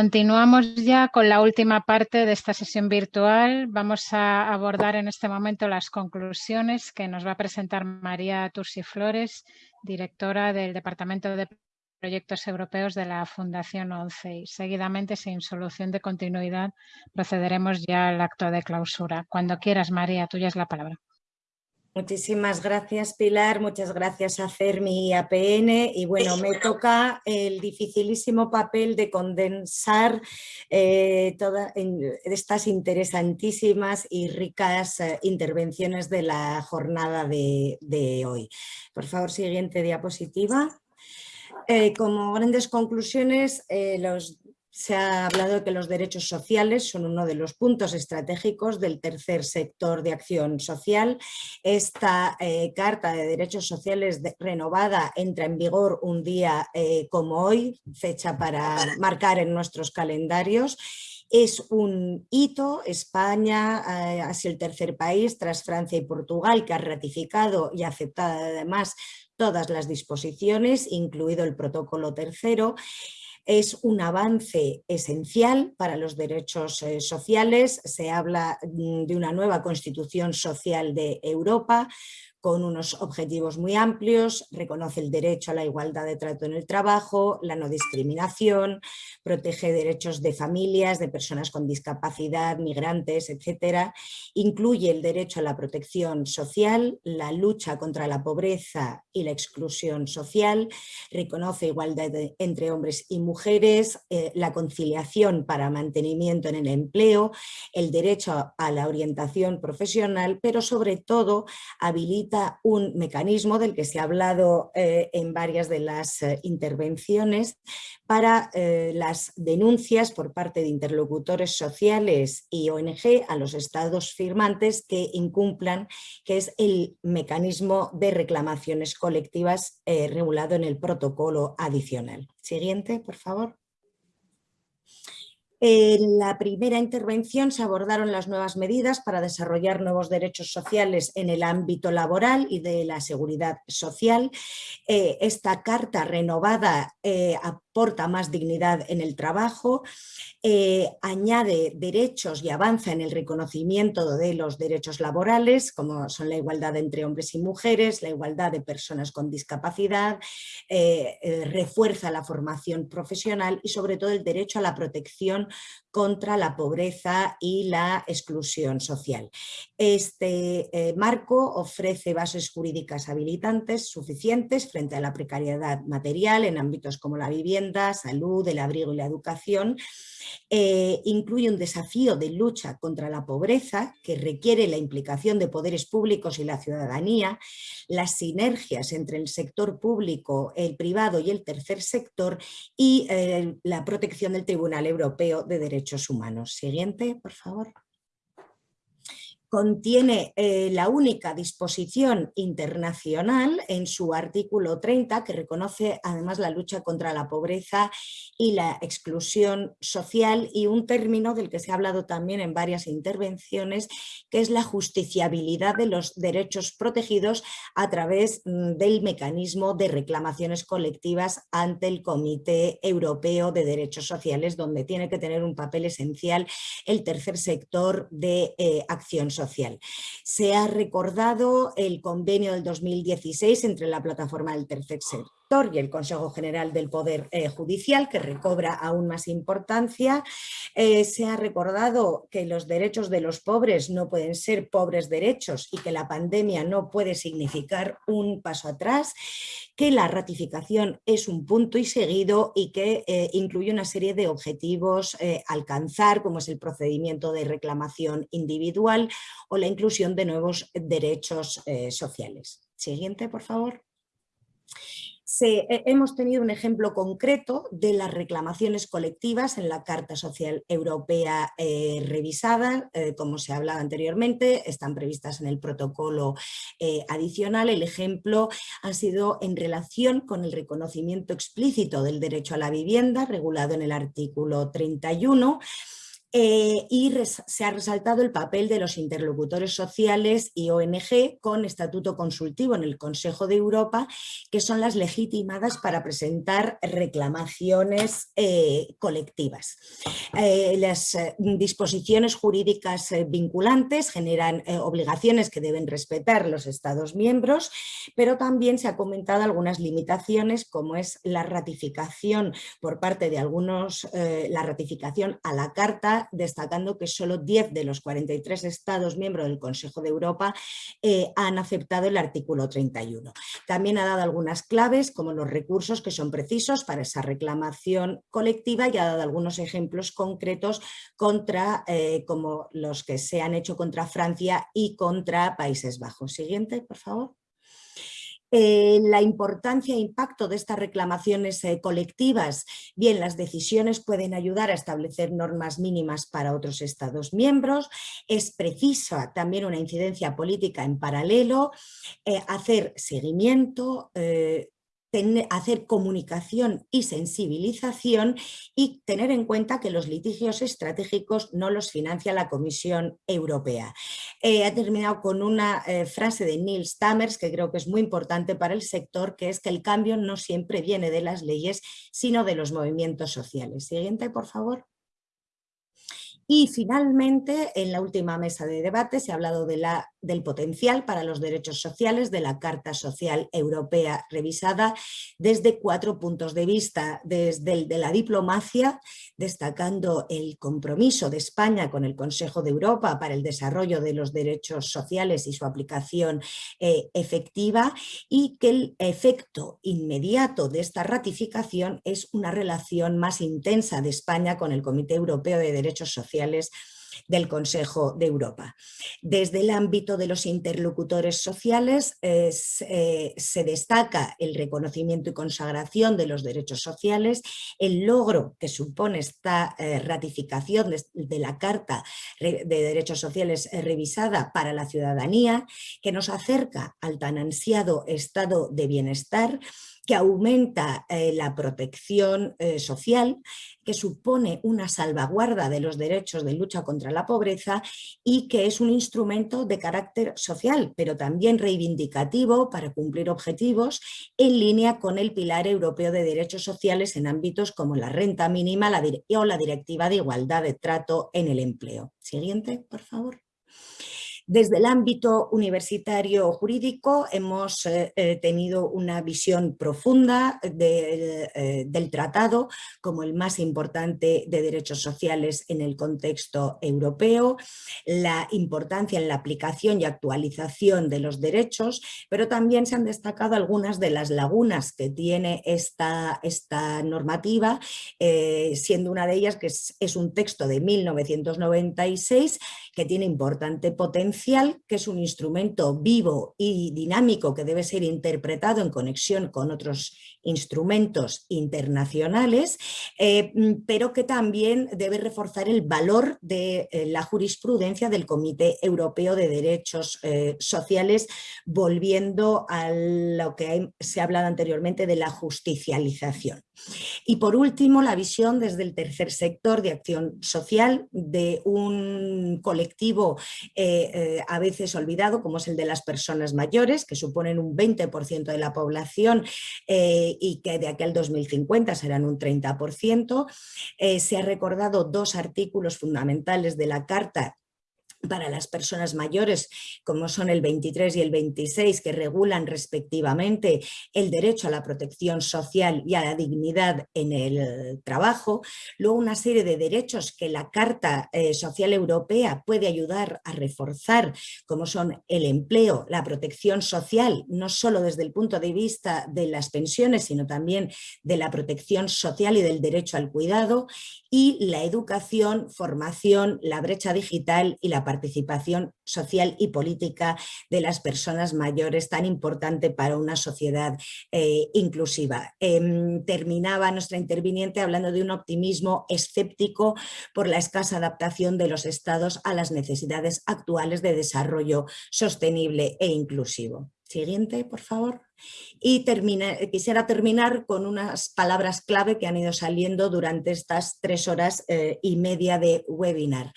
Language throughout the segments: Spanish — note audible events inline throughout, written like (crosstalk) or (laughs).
Continuamos ya con la última parte de esta sesión virtual. Vamos a abordar en este momento las conclusiones que nos va a presentar María Tursi Flores, directora del Departamento de Proyectos Europeos de la Fundación ONCE. Y seguidamente, sin solución de continuidad, procederemos ya al acto de clausura. Cuando quieras, María, tuya es la palabra. Muchísimas gracias Pilar, muchas gracias a CERMI y APN y bueno, me toca el dificilísimo papel de condensar eh, todas estas interesantísimas y ricas eh, intervenciones de la jornada de, hoy. Por favor, siguiente diapositiva. Eh, como grandes conclusiones, los se ha hablado de que los derechos sociales son uno de los puntos estratégicos del tercer sector de acción social. Esta eh, Carta de Derechos Sociales renovada entra en vigor un día eh, como hoy, fecha para marcar en nuestros calendarios. Es un hito, España eh, sido el tercer país tras Francia y Portugal que ha ratificado y aceptado además todas las disposiciones, incluido el protocolo tercero, es un avance esencial para los derechos eh, sociales. Se habla mm, de una nueva constitución social de Europa, con unos objetivos muy amplios, reconoce el derecho a la igualdad de trato en el trabajo, la no discriminación, protege derechos de familias, de personas con discapacidad, migrantes, etc. Incluye el derecho a la protección social, la lucha contra la pobreza y la exclusión social, reconoce igualdad entre hombres y mujeres, eh, la conciliación para mantenimiento en el empleo, el derecho a la orientación profesional, pero sobre todo habilita un mecanismo del que se ha hablado eh, en varias de las eh, intervenciones para eh, las denuncias por parte de interlocutores sociales y ONG a los estados firmantes que incumplan, que es el mecanismo de reclamaciones colectivas regulado en el protocolo adicional. Siguiente, por favor. En la primera intervención se abordaron las nuevas medidas para desarrollar nuevos derechos sociales en el ámbito laboral y de la seguridad social. Eh, esta carta renovada eh, aporta más dignidad en el trabajo, eh, añade derechos y avanza en el reconocimiento de los derechos laborales, como son la igualdad entre hombres y mujeres, la igualdad de personas con discapacidad, eh, eh, refuerza la formación profesional y sobre todo el derecho a la protección contra la pobreza y la exclusión social. Este marco ofrece bases jurídicas habilitantes suficientes frente a la precariedad material en ámbitos como la vivienda, salud, el abrigo y la educación, eh, incluye un desafío de lucha contra la pobreza que requiere la implicación de poderes públicos y la ciudadanía, las sinergias entre el sector público, el privado y el tercer sector y eh, la protección del Tribunal Europeo de Derechos Humanos. Siguiente, por favor contiene eh, la única disposición internacional en su artículo 30 que reconoce además la lucha contra la pobreza y la exclusión social y un término del que se ha hablado también en varias intervenciones que es la justiciabilidad de los derechos protegidos a través mm, del mecanismo de reclamaciones colectivas ante el Comité Europeo de Derechos Sociales donde tiene que tener un papel esencial el tercer sector de eh, acción social social. Se ha recordado el convenio del 2016 entre la plataforma del tercer sector y el Consejo General del Poder eh, Judicial, que recobra aún más importancia. Eh, se ha recordado que los derechos de los pobres no pueden ser pobres derechos y que la pandemia no puede significar un paso atrás, que la ratificación es un punto y seguido y que eh, incluye una serie de objetivos alcanzar, como es el procedimiento de reclamación individual o la inclusión de nuevos derechos sociales. Siguiente, por favor. Eh, hemos tenido un ejemplo concreto de las reclamaciones colectivas en la Carta Social Europea eh, revisada, eh, como se ha hablado anteriormente, están previstas en el protocolo adicional. El ejemplo ha sido en relación con el reconocimiento explícito del derecho a la vivienda, regulado en el artículo 31, Eh, y se ha resaltado el papel de los interlocutores sociales y ONG con estatuto consultivo en el Consejo de Europa, que son las legitimadas para presentar reclamaciones eh, colectivas. Eh, las disposiciones jurídicas vinculantes generan obligaciones que deben respetar los Estados miembros, pero también se ha comentado algunas limitaciones como es la ratificación por parte de algunos, la ratificación a la Carta destacando que solo 10 de los 43 Estados miembros del Consejo de Europa eh, han aceptado el artículo 31. También ha dado algunas claves como los recursos que son precisos para esa reclamación colectiva y ha dado algunos ejemplos concretos contra, eh, como los que se han hecho contra Francia y contra Países Bajos. Siguiente, por favor. Eh, la importancia e impacto de estas reclamaciones eh, colectivas, bien las decisiones pueden ayudar a establecer normas mínimas para otros estados miembros, es precisa también una incidencia política en paralelo, eh, hacer seguimiento, hacer comunicación y sensibilización y tener en cuenta que los litigios estratégicos no los financia la Comisión Europea. Eh, ha terminado con una eh, frase de Neil Stammers que creo que es muy importante para el sector, que es que el cambio no siempre viene de las leyes, sino de los movimientos sociales. Siguiente, por favor. Y finalmente, en la última mesa de debate se ha hablado de la, del potencial para los derechos sociales de la Carta Social Europea revisada desde cuatro puntos de vista, desde el de la diplomacia, destacando el compromiso de España con el Consejo de Europa para el desarrollo de los derechos sociales y su aplicación eh, efectiva, y que el efecto inmediato de esta ratificación es una relación más intensa de España con el Comité Europeo de Derechos Sociales del Consejo de Europa. Desde el ámbito de los interlocutores sociales eh, se destaca el reconocimiento y consagración de los derechos sociales, el logro que supone esta eh, ratificación de, la Carta de Derechos Sociales eh, revisada para la ciudadanía, que nos acerca al tan ansiado estado de bienestar que aumenta eh, la protección eh, social, que supone una salvaguarda de los derechos de lucha contra la pobreza y que es un instrumento de carácter social, pero también reivindicativo para cumplir objetivos en línea con el Pilar Europeo de Derechos Sociales en ámbitos como la renta mínima o la Directiva de Igualdad de Trato en el Empleo. Siguiente, por favor. Desde el ámbito universitario jurídico hemos eh, eh, tenido una visión profunda eh, del tratado como el más importante de derechos sociales en el contexto europeo, la importancia en la aplicación y actualización de los derechos, pero también se han destacado algunas de las lagunas que tiene esta, esta normativa, siendo una de ellas que es, es un texto de 1996 que tiene importante potencia que es un instrumento vivo y dinámico que debe ser interpretado en conexión con otros instrumentos internacionales, eh, mm, pero que también debe reforzar el valor de eh, la jurisprudencia del Comité Europeo de Derechos eh, Sociales, volviendo a lo que se ha hablado anteriormente de la justicialización. Y por último, la visión desde el tercer sector de acción social de un colectivo a veces olvidado, como es el de las personas mayores, que suponen un 20% de la población y que de aquel 2050 serán un 30%. Eh, se ha recordado dos artículos fundamentales de la Carta para las personas mayores, como son el 23 y el 26, que regulan respectivamente el derecho a la protección social y a la dignidad en el trabajo. Luego una serie de derechos que la Carta eh, Social Europea puede ayudar a reforzar, como son el empleo, la protección social, no solo desde el punto de vista de las pensiones, sino también de la protección social y del derecho al cuidado, y la educación, formación, la brecha digital y la participación social y política de las personas mayores tan importante para una sociedad eh, inclusiva. Em, terminaba nuestra interviniente hablando de un optimismo escéptico por la escasa adaptación de los estados a las necesidades actuales de desarrollo sostenible e inclusivo. Siguiente, por favor. Y quisiera terminar con unas palabras clave que han ido saliendo durante estas tres horas eh, y media de webinar.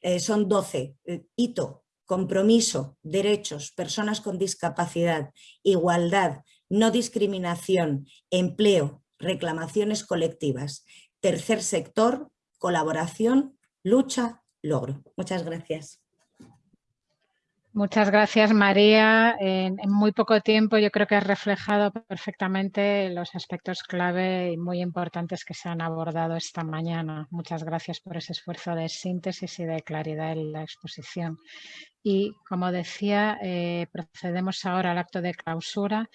Eh, son 12. Eh, hito, compromiso, derechos, personas con discapacidad, igualdad, no discriminación, empleo, reclamaciones colectivas, tercer sector, colaboración, lucha, logro. Muchas gracias. Muchas gracias, María. En, muy poco tiempo yo creo que has reflejado perfectamente los aspectos clave y muy importantes que se han abordado esta mañana. Muchas gracias por ese esfuerzo de síntesis y de claridad en la exposición. Y como decía, eh, procedemos ahora al acto de clausura.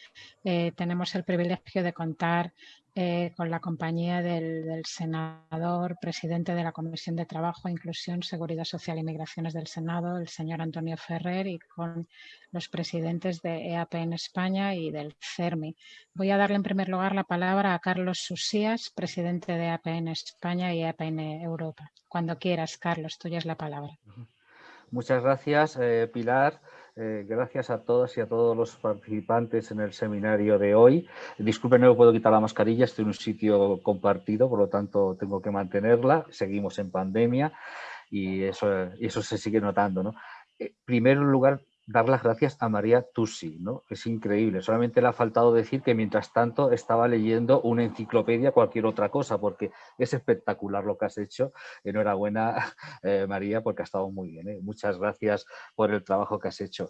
Eh, tenemos el privilegio de contar eh, con la compañía del, senador, presidente de la Comisión de Trabajo, Inclusión, Seguridad Social y Migraciones del Senado, el señor Antonio Ferrer, y con los presidentes de EAP en España y del CERMI. Voy a darle en primer lugar la palabra a Carlos Susías, presidente de EAP en España y EAP en Europa. Cuando quieras, Carlos, tuya es la palabra. Muchas gracias, eh, Pilar. Eh, gracias a todas y a todos los participantes en el seminario de hoy. Disculpen, no puedo quitar la mascarilla, estoy en un sitio compartido, por lo tanto tengo que mantenerla. Seguimos en pandemia y eso, eso se sigue notando. ¿no? En eh, primer lugar, dar las gracias a María Tusi, ¿no? Es increíble, solamente le ha faltado decir que mientras tanto estaba leyendo una enciclopedia, cualquier otra cosa, porque es espectacular lo que has hecho. Enhorabuena, (laughs) eh, María, porque ha estado muy bien. ¿eh? Muchas gracias por el trabajo que has hecho.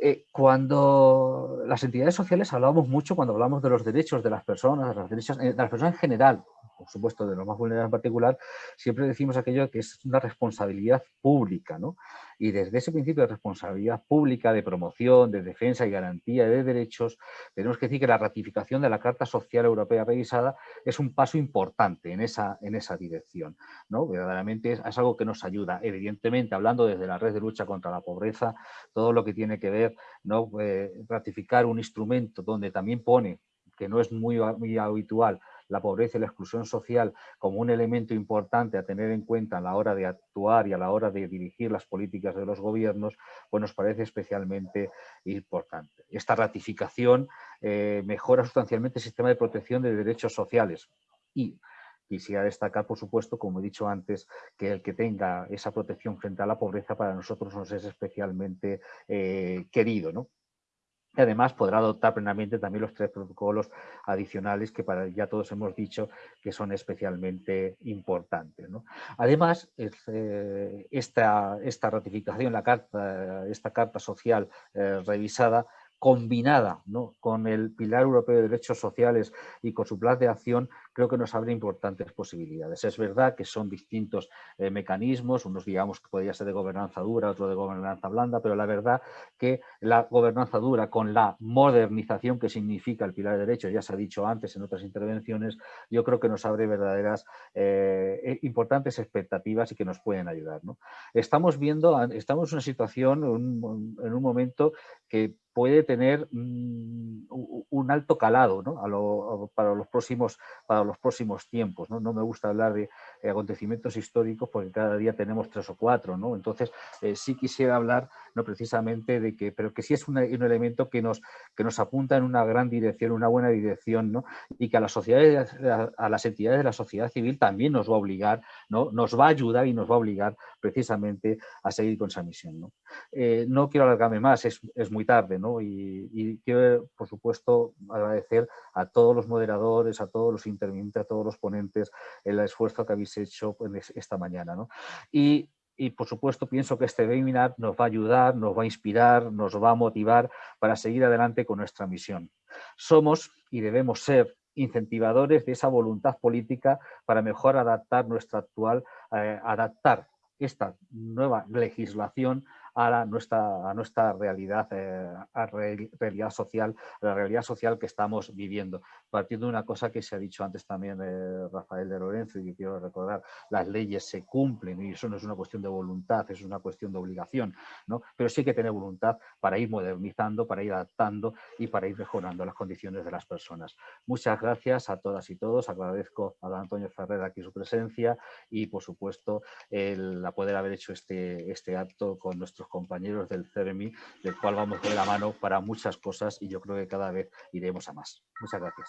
Eh, cuando las entidades sociales hablamos mucho, cuando hablamos de los derechos de las personas, de, derechos, de las personas en general, por supuesto de los más vulnerables en particular, siempre decimos aquello que es una responsabilidad pública, ¿no? Y desde ese principio de responsabilidad pública, de promoción, de defensa y garantía de derechos, tenemos que decir que la ratificación de la Carta Social Europea revisada es un paso importante en esa, en esa dirección. ¿no? Verdaderamente es, algo que nos ayuda. Evidentemente, hablando desde la red de lucha contra la pobreza, todo lo que tiene que ver, ¿no? Eh, ratificar un instrumento donde también pone que no es muy, muy habitual la pobreza y la exclusión social como un elemento importante a tener en cuenta a la hora de actuar y a la hora de dirigir las políticas de los gobiernos, pues nos parece especialmente importante. Esta ratificación eh, mejora sustancialmente el sistema de protección de derechos sociales y quisiera destacar, por supuesto, como he dicho antes, que el que tenga esa protección frente a la pobreza para nosotros nos es especialmente eh, querido. ¿no? Y además podrá adoptar plenamente también los tres protocolos adicionales que para, ya todos hemos dicho que son especialmente importantes. Además, eh, esta, esta, ratificación, la carta, esta carta social eh, revisada, combinada con el Pilar Europeo de Derechos Sociales y con su plan de acción, creo que nos abre importantes posibilidades. Es verdad que son distintos eh, mecanismos, unos digamos que podría ser de gobernanza dura, otro de gobernanza blanda, pero la verdad que la gobernanza dura con la modernización que significa el pilar de derechos, ya se ha dicho antes en otras intervenciones, yo creo que nos abre verdaderas eh, importantes expectativas y que nos pueden ayudar. Estamos viendo, estamos en una situación, en un momento que puede tener mm, un alto calado para, los próximos, tiempos. ¿no? me gusta hablar de acontecimientos históricos porque cada día tenemos tres o cuatro. Entonces, eh, sí quisiera hablar no precisamente de que, pero que sí es un elemento que nos, que nos apunta en una gran dirección, una buena dirección, ¿no? y que a las sociedades, a las entidades de la sociedad civil también nos va a obligar, ¿no? nos va a ayudar y nos va a obligar precisamente a seguir con esa misión. No, eh, no quiero alargarme más, es, es muy tarde, ¿no? y, quiero, por supuesto, agradecer a todos los moderadores, a todos los intervinientes, a todos los ponentes el esfuerzo que habéis hecho esta mañana. ¿no? Y y por supuesto pienso que este webinar nos va a ayudar, nos va a inspirar, nos va a motivar para seguir adelante con nuestra misión. Somos y debemos ser incentivadores de esa voluntad política para mejor adaptar nuestra actual, eh, adaptar esta nueva legislación a, nuestra, a nuestra realidad, eh, a realidad social, la realidad social que estamos viviendo. Partiendo de una cosa que se ha dicho antes también eh, Rafael de Lorenzo y que quiero recordar, las leyes se cumplen y eso no es una cuestión de voluntad, es una cuestión de obligación, ¿no? pero sí que tener voluntad para ir modernizando, para ir adaptando y para ir mejorando las condiciones de las personas. Muchas gracias a todas y todos, agradezco a don Antonio Ferrer aquí su presencia y por supuesto el poder haber hecho este, este acto con nuestros compañeros del CERMI, del cual vamos de la mano para muchas cosas y yo creo que cada vez iremos a más. Muchas gracias.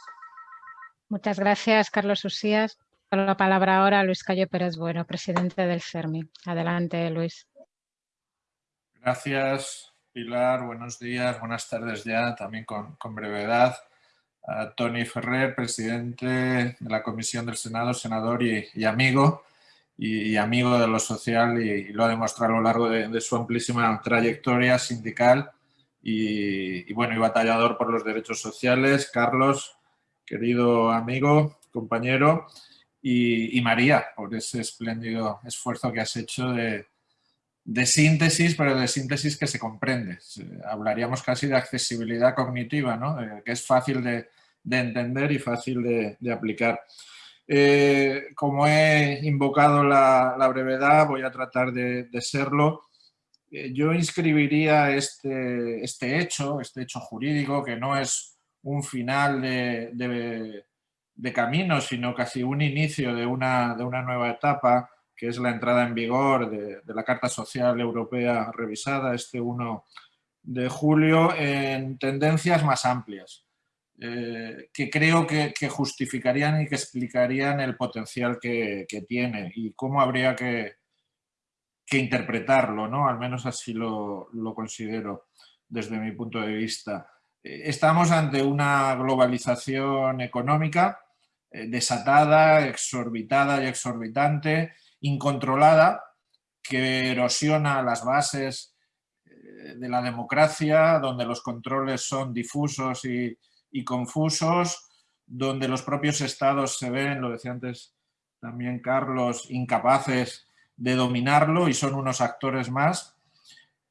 Muchas gracias, Carlos Usías. Con la palabra ahora Luis Cayo Pérez Bueno, presidente del CERMI. Adelante, Luis. Gracias, Pilar. Buenos días, buenas tardes ya, también con, brevedad. A Tony Ferrer, presidente de la Comisión del Senado, senador y, amigo, y, amigo de lo social y, lo ha demostrado a lo largo de, su amplísima trayectoria sindical y, bueno, y batallador por los derechos sociales. Carlos, querido amigo, compañero, y, María, por ese espléndido esfuerzo que has hecho de, síntesis, pero de síntesis que se comprende. Hablaríamos casi de accesibilidad cognitiva, ¿no? que es fácil de, entender y fácil de, aplicar. Eh, como he invocado la, brevedad, voy a tratar de, serlo. Eh, yo inscribiría este, este hecho, este hecho jurídico, que no es un final de, de camino, sino casi un inicio de una, de una nueva etapa, que es la entrada en vigor de, la Carta Social Europea revisada este 1 de julio en tendencias más amplias, eh, que creo que, justificarían y que explicarían el potencial que, tiene y cómo habría que, que interpretarlo, ¿no? al menos así lo, lo considero desde mi punto de vista. Eh, estamos ante una globalización económica eh, desatada, exorbitada y exorbitante, incontrolada, que erosiona las bases de la democracia, donde los controles son difusos y, confusos, donde los propios estados se ven, lo decía antes también Carlos, incapaces de dominarlo y son unos actores más.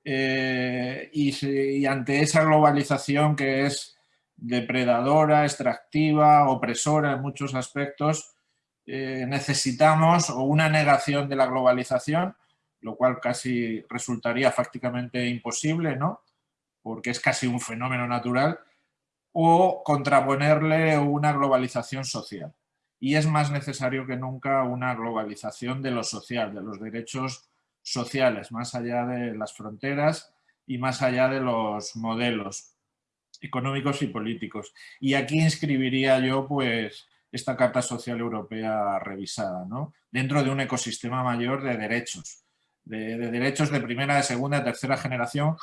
Eh, y, ante esa globalización que es depredadora, extractiva, opresora en muchos aspectos, eh, necesitamos o una negación de la globalización, lo cual casi resultaría fácticamente imposible, ¿no? porque es casi un fenómeno natural, o contraponerle una globalización social. Y es más necesario que nunca una globalización de lo social, de los derechos sociales, más allá de las fronteras y más allá de los modelos económicos y políticos. Y aquí inscribiría yo pues esta Carta Social Europea revisada, ¿no? dentro de un ecosistema mayor de derechos, de, derechos de primera, de segunda, de tercera generación,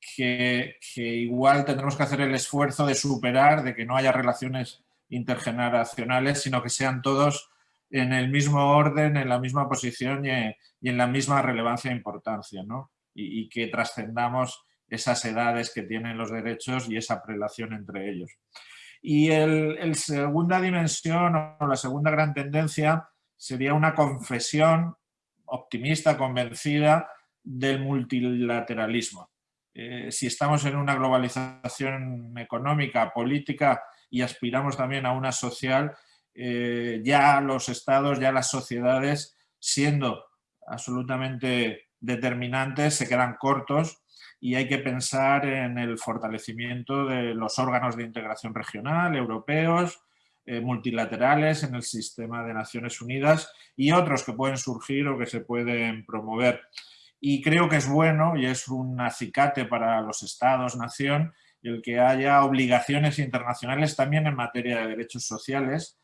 que, igual tendremos que hacer el esfuerzo de superar, de que no haya relaciones intergeneracionales, sino que sean todos en el mismo orden, en la misma posición y, en la misma relevancia e importancia, ¿no? y, que trascendamos esas edades que tienen los derechos y esa prelación entre ellos. Y el, segunda dimensión o la segunda gran tendencia sería una confesión optimista, convencida del multilateralismo. Eh, si estamos en una globalización económica, política y aspiramos también a una social, eh, ya los estados, ya las sociedades, siendo absolutamente determinantes, se quedan cortos y hay que pensar en el fortalecimiento de los órganos de integración regional, europeos, eh, multilaterales en el sistema de Naciones Unidas y otros que pueden surgir o que se pueden promover. Y creo que es bueno y es un acicate para los estados, nación, el que haya obligaciones internacionales también en materia de derechos sociales.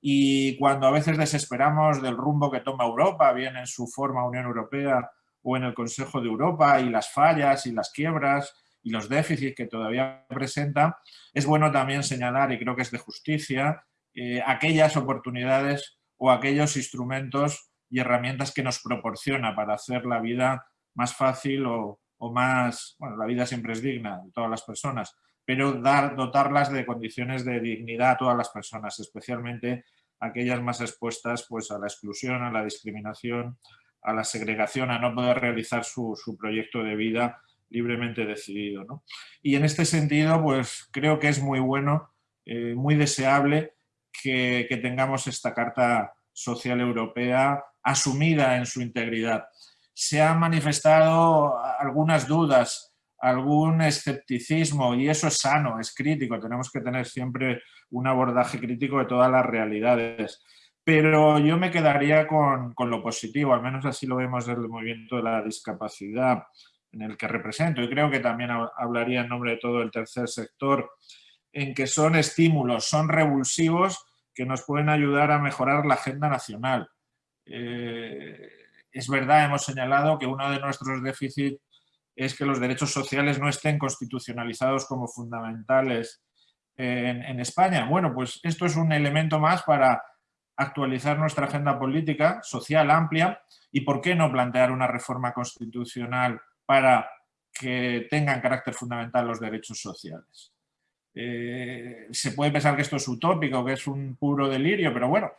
Y cuando a veces desesperamos del rumbo que toma Europa, bien en su forma Unión Europea o en el Consejo de Europa y las fallas y las quiebras y los déficits que todavía presenta, es bueno también señalar, y creo que es de justicia, eh, aquellas oportunidades o aquellos instrumentos y herramientas que nos proporciona para hacer la vida más fácil o, más... Bueno, la vida siempre es digna de todas las personas, pero dar, dotarlas de condiciones de dignidad a todas las personas, especialmente aquellas más expuestas pues, a la exclusión, a la discriminación, a la segregación, a no poder realizar su, proyecto de vida libremente decidido. Y en este sentido, pues creo que es muy bueno, eh, muy deseable que, tengamos esta Carta Social Europea asumida en su integridad. Se han manifestado algunas dudas, algún escepticismo y eso es sano, es crítico, tenemos que tener siempre un abordaje crítico de todas las realidades. Pero yo me quedaría con, lo positivo, al menos así lo vemos desde el movimiento de la discapacidad. en el que represento y creo que también hablaría en nombre de todo el tercer sector, en que son estímulos, son revulsivos que nos pueden ayudar a mejorar la agenda nacional. Eh, es verdad, hemos señalado que uno de nuestros déficits es que los derechos sociales no estén constitucionalizados como fundamentales en, en, España. Bueno, pues esto es un elemento más para actualizar nuestra agenda política, social, amplia, y por qué no plantear una reforma constitucional para que tengan carácter fundamental los derechos sociales. Eh, se puede pensar que esto es utópico, que es un puro delirio, pero bueno,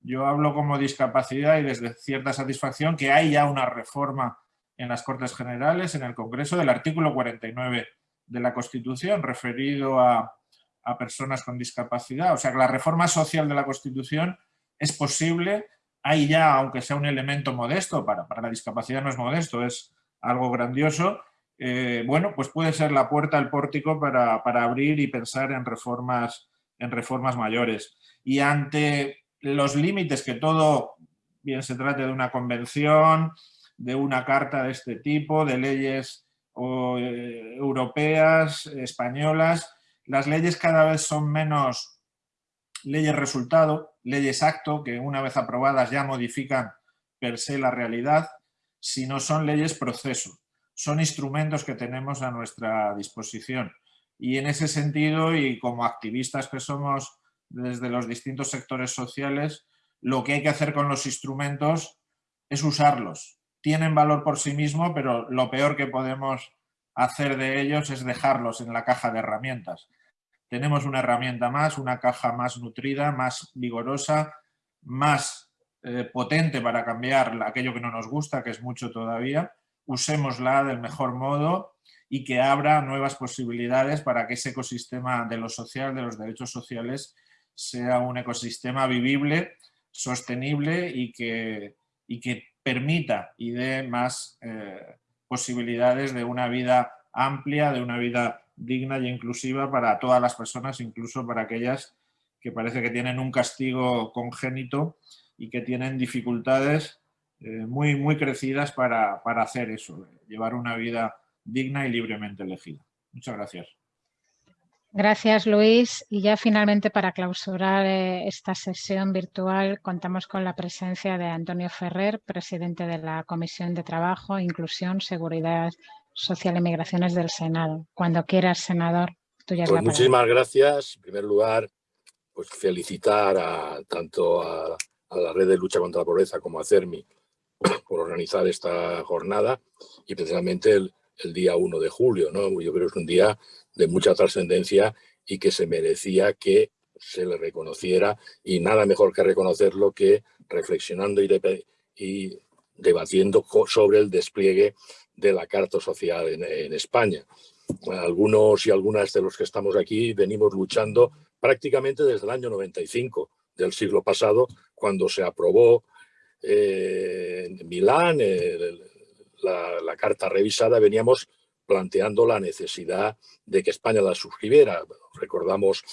yo hablo como discapacidad y desde cierta satisfacción que hay ya una reforma en las Cortes Generales, en el Congreso, del artículo 49 de la Constitución referido a, a personas con discapacidad. O sea que la reforma social de la Constitución es posible, hay ya, aunque sea un elemento modesto, para, para la discapacidad no es modesto, es algo grandioso, eh, bueno, pues puede ser la puerta al pórtico para, abrir y pensar en reformas, en reformas mayores. Y ante los límites que todo, bien se trate de una convención, de una carta de este tipo, de leyes eh, europeas, españolas, las leyes cada vez son menos leyes resultado, leyes acto, que una vez aprobadas ya modifican per se la realidad, si no son leyes proceso, son instrumentos que tenemos a nuestra disposición. Y en ese sentido, y como activistas que somos desde los distintos sectores sociales, lo que hay que hacer con los instrumentos es usarlos. Tienen valor por sí mismos, pero lo peor que podemos hacer de ellos es dejarlos en la caja de herramientas. Tenemos una herramienta más, una caja más nutrida, más vigorosa, más eh, potente para cambiar aquello que no nos gusta, que es mucho todavía, usémosla del mejor modo y que abra nuevas posibilidades para que ese ecosistema de lo social, de los derechos sociales, sea un ecosistema vivible, sostenible y que, y que permita y dé más eh, posibilidades de una vida amplia, de una vida digna y inclusiva para todas las personas, incluso para aquellas que parece que tienen un castigo congénito y que tienen dificultades eh, muy, muy crecidas para, hacer eso, llevar una vida digna y libremente elegida. Muchas gracias. Gracias, Luis. Y ya finalmente para clausurar eh, esta sesión virtual contamos con la presencia de Antonio Ferrer, presidente de la Comisión de Trabajo, Inclusión, Seguridad Social y Migraciones del Senado. Cuando quieras, senador, tuya es pues Muchísimas gracias. En primer lugar, pues felicitar a, tanto a a la Red de Lucha contra la Pobreza como a CERMI por organizar esta jornada y precisamente el, día 1 de julio. ¿no? Yo creo que es un día de mucha trascendencia y que se merecía que se le reconociera y nada mejor que reconocerlo que reflexionando y, y debatiendo sobre el despliegue de la Carta Social en, en España. Algunos y algunas de los que estamos aquí venimos luchando prácticamente desde el año 95 del siglo pasado, cuando se aprobó eh, en Milán la, carta revisada, veníamos planteando la necesidad de que España la suscribiera. Recordamos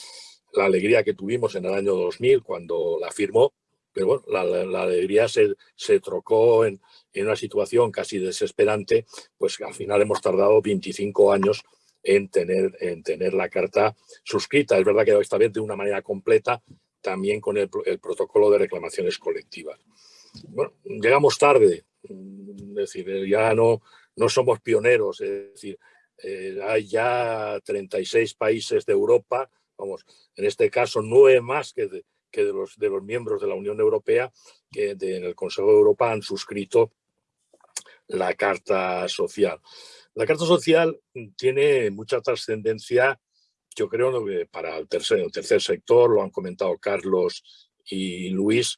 la alegría que tuvimos en el año 2000 cuando la firmó, pero bueno, la, alegría se, se trocó en, en, una situación casi desesperante, pues al final hemos tardado 25 años en tener, en tener la carta suscrita. Es verdad que esta vez de una manera completa, también con el, protocolo de reclamaciones colectivas. Bueno, llegamos tarde, es decir, ya no, no somos pioneros, es decir, eh, hay ya 36 países de Europa, vamos, en este caso nueve más que de, que de, los, de los miembros de la Unión Europea que en el Consejo de Europa han suscrito la Carta Social. La Carta Social tiene mucha trascendencia yo creo para el tercer, el tercer sector, lo han comentado Carlos y Luis,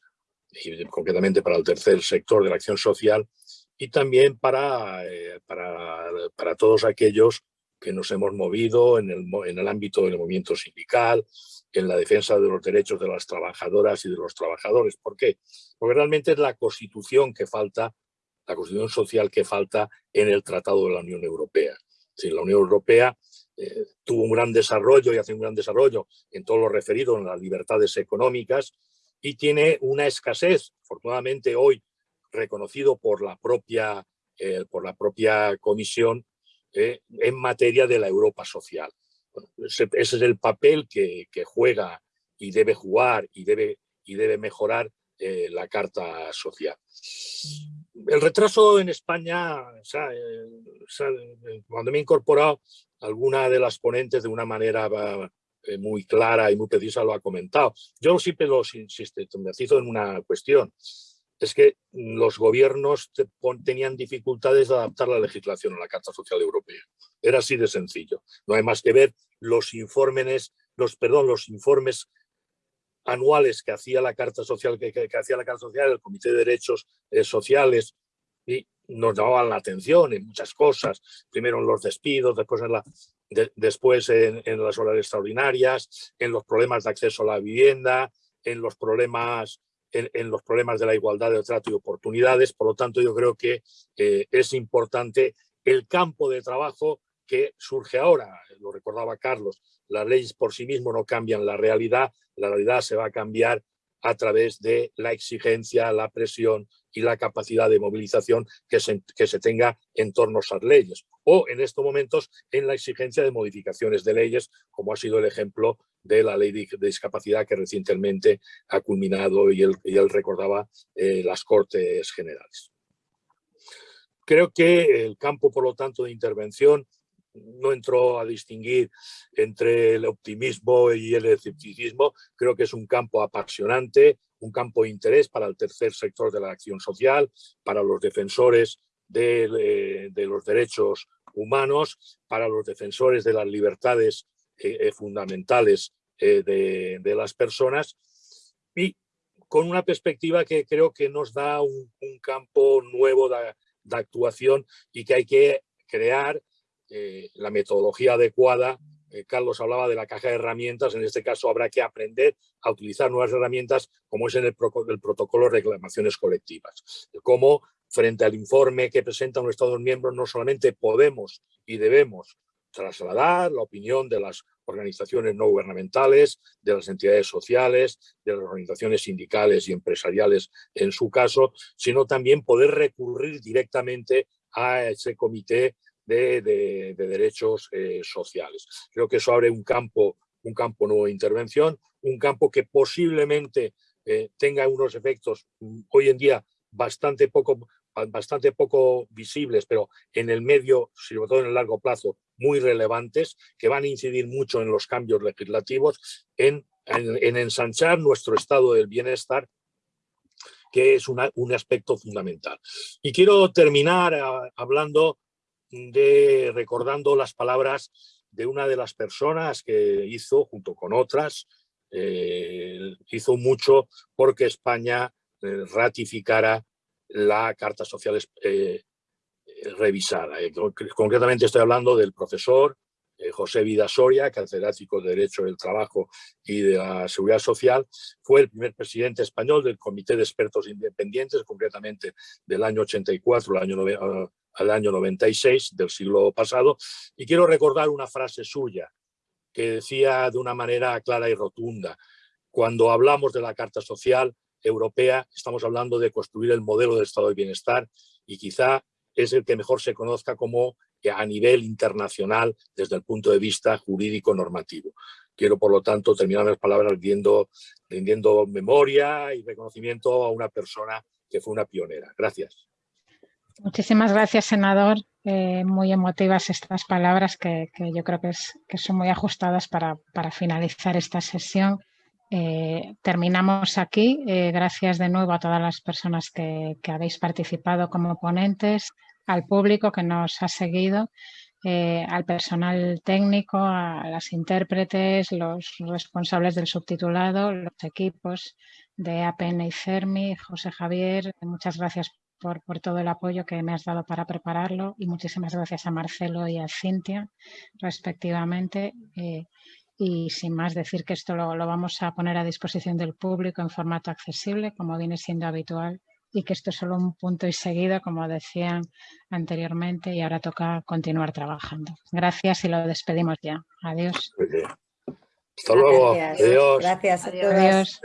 y concretamente para el tercer sector de la acción social, y también para, eh, para, para, todos aquellos que nos hemos movido en el, en el ámbito del movimiento sindical, en la defensa de los derechos de las trabajadoras y de los trabajadores. ¿Por qué? Porque realmente es la constitución que falta, la constitución social que falta en el Tratado de la Unión Europea. Si la Unión Europea eh, tuvo un gran desarrollo y hace un gran desarrollo en todo lo referido a las libertades económicas y tiene una escasez, afortunadamente hoy reconocido por la propia, eh, por la propia comisión, en materia de la Europa social. ese, es el papel que, juega y debe jugar y debe, y debe mejorar la Carta Social. El retraso en España, cuando me he incorporado, alguna de las ponentes de una manera eh, muy clara y muy precisa lo ha comentado. Yo siempre lo sistematizo en una cuestión. Es que los gobiernos tenían dificultades de adaptar la legislación a la Carta Social Europea. Era así de sencillo. No hay más que ver los informes, los, perdón, los informes anuales que hacía la Carta Social, que, hacía la Carta Social, el Comité de Derechos eh, Sociales, y nos llamaban la atención en muchas cosas. Primero en los despidos, después en, la, después en, las horas extraordinarias, en los problemas de acceso a la vivienda, en los problemas en, los problemas de la igualdad de trato y oportunidades. Por lo tanto, yo creo que eh, es importante el campo de trabajo que surge ahora. Lo recordaba Carlos, las leyes por sí mismas no cambian la realidad, la realidad se va a cambiar a través de la exigencia, la presión y la capacidad de movilización que se, que se tenga en torno a esas leyes. O en estos momentos en la exigencia de modificaciones de leyes, como ha sido el ejemplo de la ley de discapacidad que recientemente ha culminado y él, recordaba eh, las Cortes Generales. Creo que el campo, por lo tanto, de intervención no entró a distinguir entre el optimismo y el escepticismo. Creo que es un campo apasionante, un campo de interés para el tercer sector de la acción social, para los defensores de, eh, los derechos humanos, para los defensores de las libertades eh, eh, fundamentales de, las personas y con una perspectiva que creo que nos da un, campo nuevo de actuación y que hay que crear eh, la metodología adecuada. Eh, Carlos hablaba de la caja de herramientas, en este caso habrá que aprender a utilizar nuevas herramientas como es en el, protocolo de reclamaciones colectivas. Cómo frente al informe que presentan los Estados miembros no solamente podemos y debemos trasladar la opinión de las organizaciones no gubernamentales, de las entidades sociales, de las organizaciones sindicales y empresariales en su caso, sino también poder recurrir directamente a ese comité de, derechos eh, sociales. Creo que eso abre un campo, un campo nuevo de intervención, un campo que posiblemente eh, tenga unos efectos mm, hoy en día bastante poco, bastante poco visibles, pero en el medio, sobre todo en el largo plazo, muy relevantes, que van a incidir mucho en los cambios legislativos, en, ensanchar nuestro estado del bienestar que es un aspecto fundamental. Y quiero terminar ah, hablando de recordando las palabras de una de las personas que hizo, junto con otras, eh, hizo mucho porque España eh, ratificara la Carta Social eh, revisada. concretamente estoy hablando del profesor José Vidasoria, catedrático de Derecho del Trabajo y de la Seguridad Social, fue el primer presidente español del Comité de Expertos Independientes, concretamente del año 84 al año al año 96 del siglo pasado, y quiero recordar una frase suya que decía de una manera clara y rotunda, cuando hablamos de la Carta Social Europea, estamos hablando de construir el modelo del Estado de Bienestar y quizá es el que mejor se conozca como a nivel internacional desde el punto de vista jurídico-normativo. Quiero, por lo tanto, terminar las palabras rindiendo, rindiendo memoria y reconocimiento a una persona que fue una pionera. Gracias. Muchísimas gracias, senador. Eh, muy emotivas estas palabras que, yo creo que, son muy ajustadas para, finalizar esta sesión. Eh, terminamos aquí. Eh, gracias de nuevo a todas las personas que, habéis participado como ponentes, al público que nos ha seguido, al personal técnico, a las intérpretes, los responsables del subtitulado, los equipos de APN y CERMI, José Javier, muchas gracias por, todo el apoyo que me has dado para prepararlo y muchísimas gracias a Marcelo y a Cintia, respectivamente. Eh, y sin más decir que esto lo, vamos a poner a disposición del público en formato accesible, como viene siendo habitual, y que esto es solo un punto y seguido, como decían anteriormente, y ahora toca continuar trabajando. Gracias y lo despedimos ya. Adiós. Hasta luego. Adiós. Gracias a todos. Adiós.